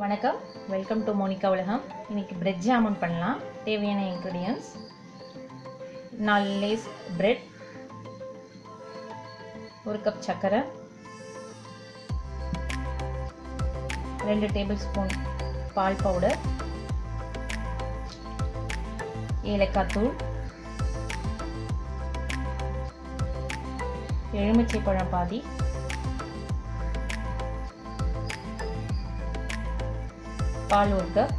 வணக்கம். Welcome to Monica உலகம். இன்னைக்கு பிரெட் ஜாமுன் பண்ணலாம். தேவையான இன்க்ரீடியன்ஸ் நாலு லேஸ் பிரெட் ஒரு கப் சர்க்கரை ரெண்டு டேபிள் ஸ்பூன் பால் பவுடர் ஏலக்காய் தூள். எலுமிச்சை பழம் பாதி. பால் ஒரு கப்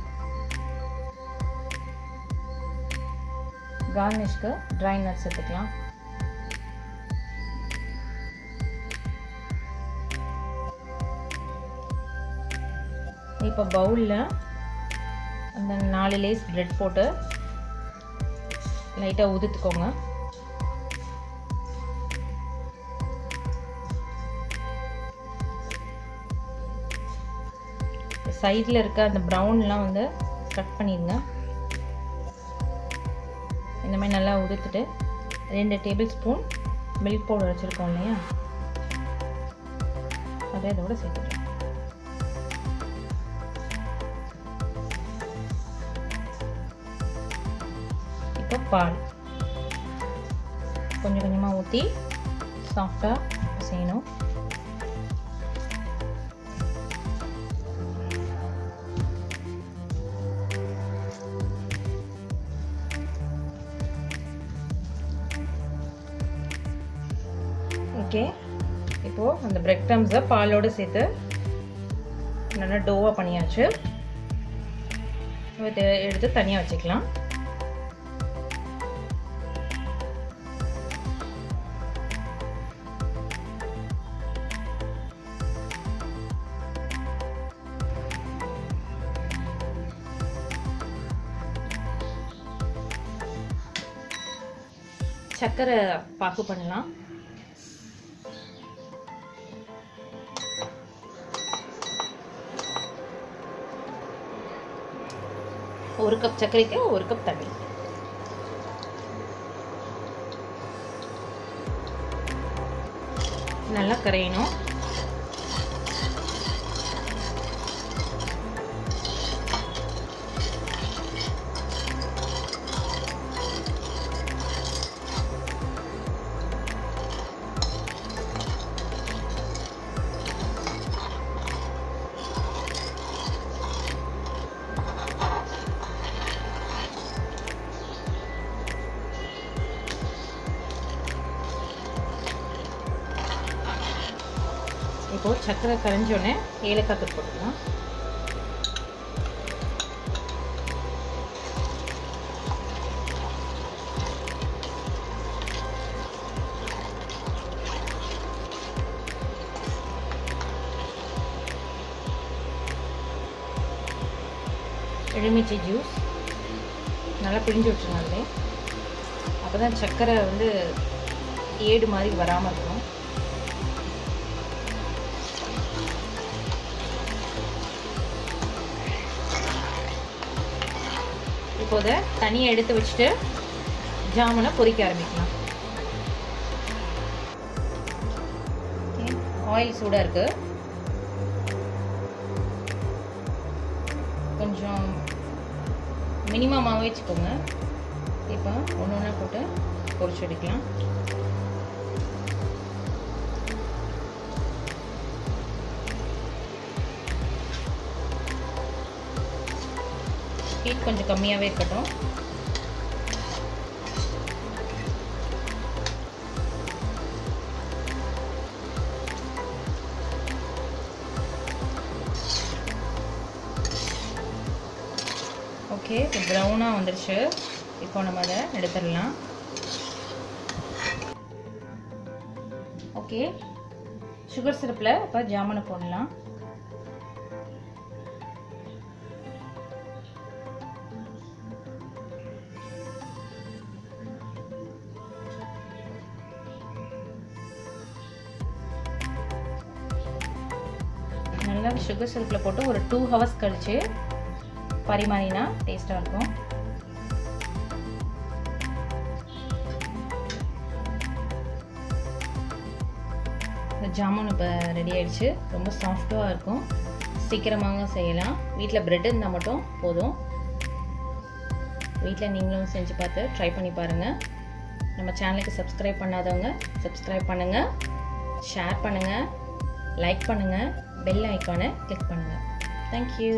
கார்னிஷ்க்கு ட்ரை நட்ஸ் எடுத்துக்கலாம். இப்போ பவுலில் அந்த நாலு லேஸ் ப்ரெட் போட்டு லைட்டாக உதுத்துக்கோங்க. சைடில் இருக்க அந்த ப்ரௌன்லாம் வந்து கட் பண்ணிடுங்க இந்த மாதிரி நல்லா உதுத்துட்டு ரெண்டு டேபிள் ஸ்பூன் மில்க் பவுடர் வச்சுருக்கோம் இல்லையா? அதை இதோட சேர்த்துக்கலாம். இப்போ பால். கொஞ்சம் கொஞ்சமாக ஊற்றி சாஃப்டாக செய்யணும் ஓகே. இப்போது அந்த பிரெட் க்ரம்ஸை பாலோடு சேர்த்து நல்லா டோவாக பண்ணியாச்சு. இதை எடுத்து தனியாக வச்சுக்கலாம். சர்க்கரை பாக்கு பண்ணலாம். ஒரு கப் சர்க்கரைக்கு ஒரு கப் தண்ணி. நல்லா கரையணும். இப்போது சர்க்கரை கரைஞ்சோடனே ஏலக்காய் தூள் போட்டுக்கலாம். எலுமிச்சை ஜூஸ். நல்லா பிழிஞ்சு விட்டுருங்க அப்போ தான் சர்க்கரை வந்து ஏடு மாதிரி வராமல் இருக்கும். இப்போதை தனியாக எடுத்து வச்சுட்டு ஜாமுனை பொரிக்க ஆரம்பிக்கலாம். ஆயில் சூடாக இருக்குது கொஞ்சம் மினிமமாகவே வச்சுக்கோங்க. இப்போ ஒன்று ஒன்றா போட்டு பொரிச்சு எடுக்கலாம். ஹீட் கொஞ்சம் கம்மியாகவே இருக்கட்டும். ஓகே இப்போ ப்ரௌனாக வந்துடுச்சு இப்போ நம்ம அதை எடுத்துடலாம். ஓகே சுகர் சிரப்பில் இப்போ ஜாமுனை போடலாம். நல்லா சுகர் சிரப்பில் போட்டு ஒரு டூ ஹவர்ஸ் கழித்து பரிமாறினா டேஸ்ட்டாக இருக்கும். இந்த ஜாமுன் இப்போ ரெடி ஆகிடுச்சு ரொம்ப சாஃப்டாக இருக்கும். சீக்கிரமாக செய்யலாம். வீட்டில் ப்ரெட் இருந்தால் மட்டும் போதும். வீட்டில் நீங்களும் செஞ்சு பார்த்து ட்ரை பண்ணி பாருங்கள் நம்ம சேனலுக்கு சப்ஸ்கிரைப் பண்ணாதவங்க சப்ஸ்கிரைப் பண்ணுங்கள் ஷேர் பண்ணுங்கள் லைக் பண்ணுங்கள் பெல் ஐக்கானை கிளிக் பண்ணுங்கள் தேங்க்யூ